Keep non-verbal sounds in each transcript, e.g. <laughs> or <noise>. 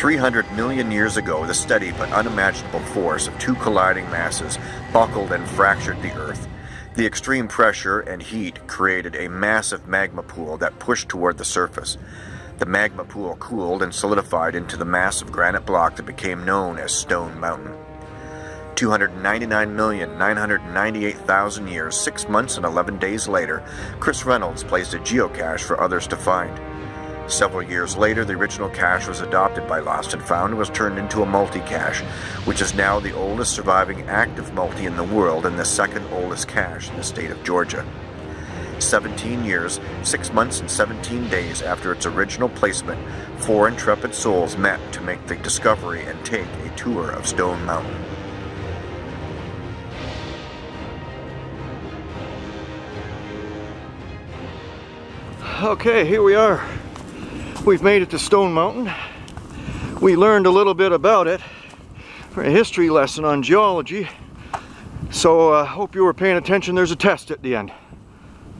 300 million years ago, the steady but unimaginable force of two colliding masses buckled and fractured the Earth. The extreme pressure and heat created a massive magma pool that pushed toward the surface. The magma pool cooled and solidified into the massive granite block that became known as Stone Mountain. 299,998,000 years, 6 months and 11 days later, Chris Reynolds placed a geocache for others to find. Several years later, the original cache was adopted by Lost and Found and was turned into a multi-cache, which is now the oldest surviving active multi in the world and the second oldest cache in the state of Georgia. 17 years, 6 months and 17 days after its original placement, four intrepid souls met to make the discovery and take a tour of Stone Mountain. Okay, here we are. We've made it to Stone Mountain. We learned a little bit about it for a history lesson on geology. So I uh, hope you were paying attention. There's a test at the end.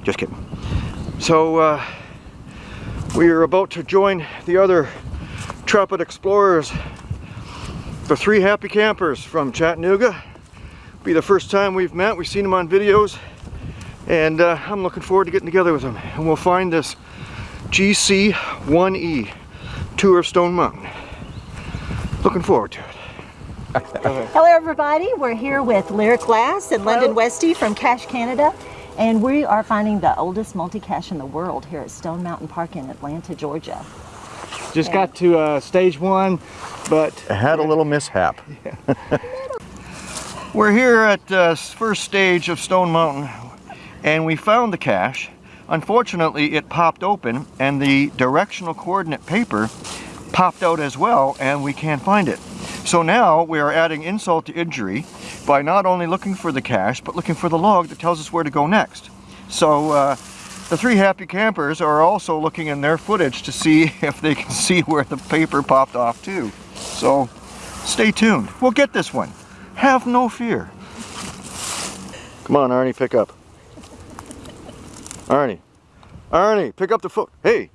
Just kidding. So uh, we are about to join the other Intrepid Explorers, the three happy campers from Chattanooga. Be the first time we've met. We've seen them on videos and uh, I'm looking forward to getting together with them and we'll find this GC1E Tour of Stone Mountain. Looking forward to it. <laughs> Hello everybody, we're here with Lyric Glass and London Westy from Cache Canada and we are finding the oldest multi-cache in the world here at Stone Mountain Park in Atlanta, Georgia. Just and got to uh, stage one, but... I had a little mishap. <laughs> we're here at the uh, first stage of Stone Mountain and we found the cache Unfortunately, it popped open and the directional coordinate paper popped out as well and we can't find it. So now we are adding insult to injury by not only looking for the cache, but looking for the log that tells us where to go next. So uh, the three happy campers are also looking in their footage to see <laughs> if they can see where the paper popped off too. So stay tuned. We'll get this one. Have no fear. Come on, Arnie, pick up. Arnie. Arnie, pick up the phone. Hey.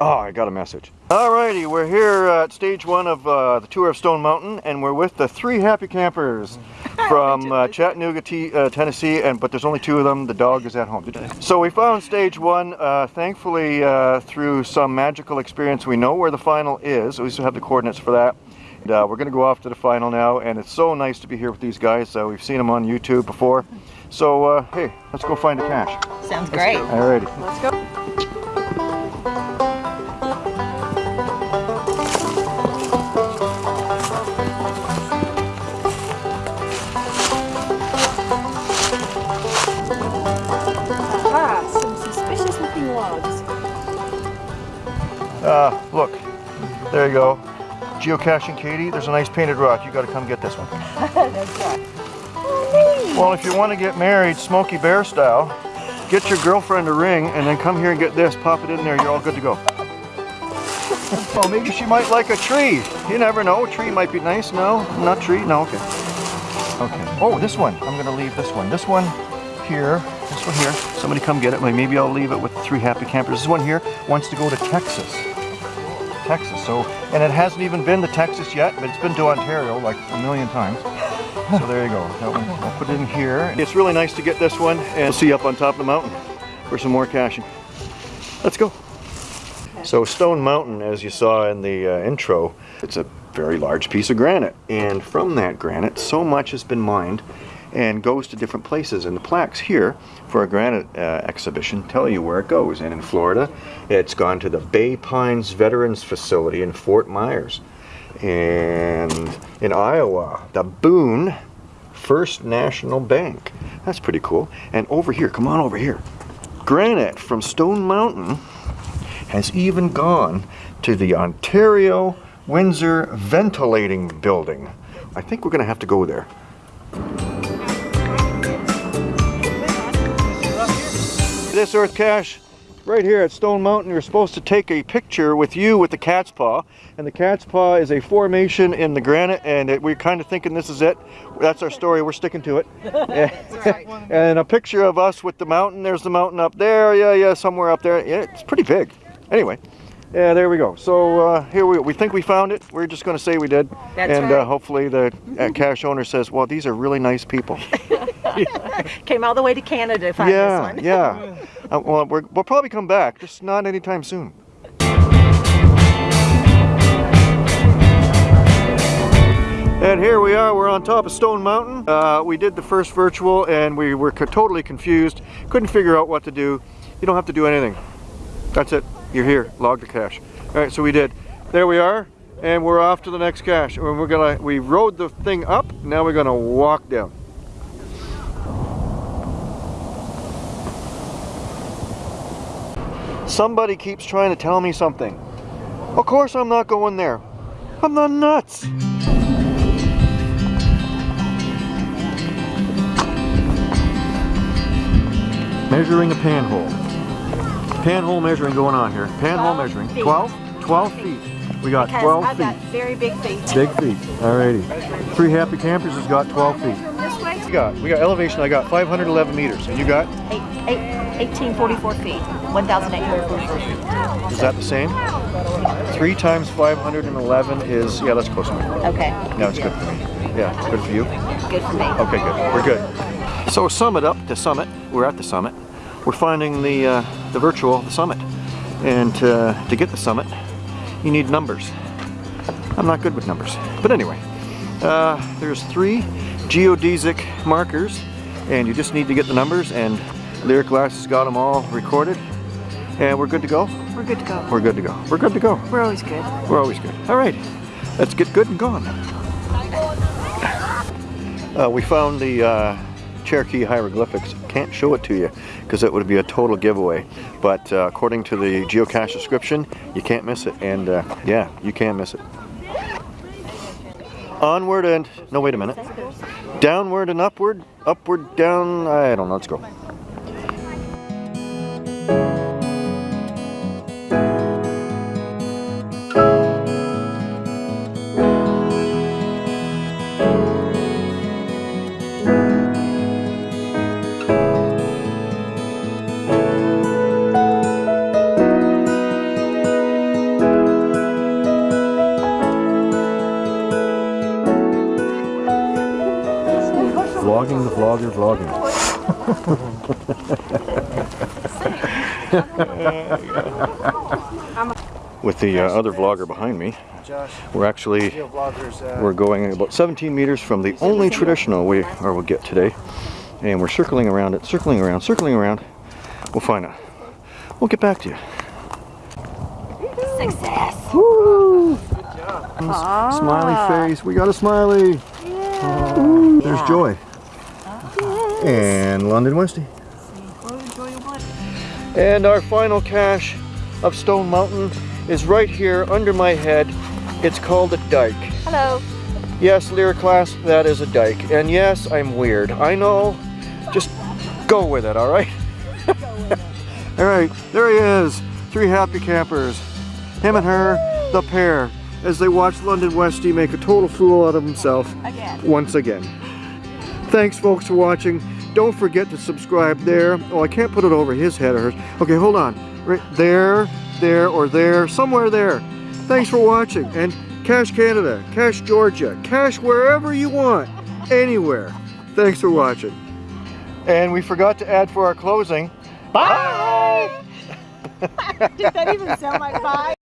Oh, <laughs> I got a message. Alrighty, we're here at stage one of uh, the tour of Stone Mountain, and we're with the three happy campers <laughs> from uh, Chattanooga, T uh, Tennessee, and but there's only two of them. The dog is at home. Today. So we found stage one. Uh, thankfully, uh, through some magical experience, we know where the final is. We still have the coordinates for that. And, uh, we're going to go off to the final now, and it's so nice to be here with these guys. we've seen them on YouTube before. So, uh, hey, let's go find a cache. Sounds great. Alrighty. Let's go. Ah, some suspicious looking logs. Uh, look, there you go. Geocaching Katie, there's a nice painted rock. You gotta come get this one. <laughs> Well, if you want to get married Smokey Bear style, get your girlfriend a ring and then come here and get this, pop it in there, you're all good to go. <laughs> well, maybe she might like a tree. You never know, a tree might be nice. No, not tree, no, okay. Okay, oh, this one, I'm gonna leave this one. This one here, this one here, somebody come get it. Maybe I'll leave it with three happy campers. This one here wants to go to Texas. Texas, so, and it hasn't even been to Texas yet, but it's been to Ontario like a million times. <laughs> So there you go. I'll put it in here. It's really nice to get this one and we'll see you up on top of the mountain for some more caching. Let's go. So Stone Mountain, as you saw in the uh, intro, it's a very large piece of granite. And from that granite, so much has been mined and goes to different places. And the plaques here for a granite uh, exhibition tell you where it goes. And in Florida, it's gone to the Bay Pines Veterans Facility in Fort Myers. And in Iowa, the Boone First National Bank. That's pretty cool. And over here, come on over here. Granite from Stone Mountain has even gone to the Ontario Windsor Ventilating Building. I think we're going to have to go there. This earth cache right here at Stone Mountain, you're supposed to take a picture with you with the cat's paw. And the cat's paw is a formation in the granite, and it, we're kind of thinking this is it. That's our story, we're sticking to it. <laughs> and a picture of us with the mountain. There's the mountain up there, yeah, yeah, somewhere up there. Yeah, it's pretty big. Anyway, Yeah, there we go. So uh, here we we think we found it. We're just going to say we did, That's and uh, hopefully the uh, <laughs> cache owner says, "Well, these are really nice people." <laughs> <laughs> Came all the way to Canada to find yeah, this one. yeah. <laughs> Uh, well, we're, we'll probably come back, just not anytime soon. And here we are, we're on top of Stone Mountain. Uh, we did the first virtual and we were co- totally confused. Couldn't figure out what to do. You don't have to do anything. That's it. You're here. Log the cache. All right, so we did. There we are, and we're off to the next cache. And we're gonna. We rode the thing up. Now we're gonna walk down. Somebody keeps trying to tell me something. Of course, I'm not going there. I'm not nuts. Measuring a panhole. Panhole measuring going on here. Panhole 12 measuring. feet. 12? 12 feet. We got Because 12 I've feet. got very big feet. Big feet. Alrighty. Three happy campers has got 12 feet. We got, we got elevation, I got 511 meters. And you got, Eight, eight, 1844 feet. 1,844 feet. is that the same? Three times 511 is, yeah, that's close enough. Okay, No, it's good for me. Yeah, it's good for you. good for me. Okay, good. We're good. So summit up to summit. We're at the summit. We're finding the uh, the virtual the summit, and uh, to get the summit, you need numbers. I'm not good with numbers, but anyway, uh, there's three geodesic markers, and you just need to get the numbers. And Lyric Glass has got them all recorded, and we're good to go. We're good to go. We're good to go. We're good to go. We're always good. We're always good. All right, let's get good and gone. Uh, we found the uh, Cherokee hieroglyphics. Can't show it to you because it would be a total giveaway. But uh, according to the geocache description, you can't miss it. And uh, yeah, you can't miss it. Onward and no, wait a minute. Downward and upward, upward, down. I don't know. Let's go. Vlogging the vlogger vlogging. With the uh, other vlogger behind me, we're actually we're going about 17 meters from the only traditional we or we'll get today, and we're circling around it, circling around, circling around. We'll find out. We'll get back to you. Success. Woo! Good job. Smiley face. We got a smiley. Ooh, There's Joy. And London Westy. And our final cache of Stone Mountain is right here under my head. It's called a dike. Hello. Yes, Lyric Glass, that is a dike. And yes, I'm weird. I know. Just go with it, all right? <laughs> all right, there he is. Three happy campers. Him and her, the pair, as they watch London Westy make a total fool out of himself Again. once again. Thanks, folks, for watching. Don't forget to subscribe there. Oh, I can't put it over his head or hers. Okay, hold on. Right there, there, or there, somewhere there. Thanks for watching. And Cache Canada, Cash Georgia, Cash wherever you want, anywhere. Thanks for watching. And we forgot to add for our closing. Bye! <laughs> Did that even sound like bye?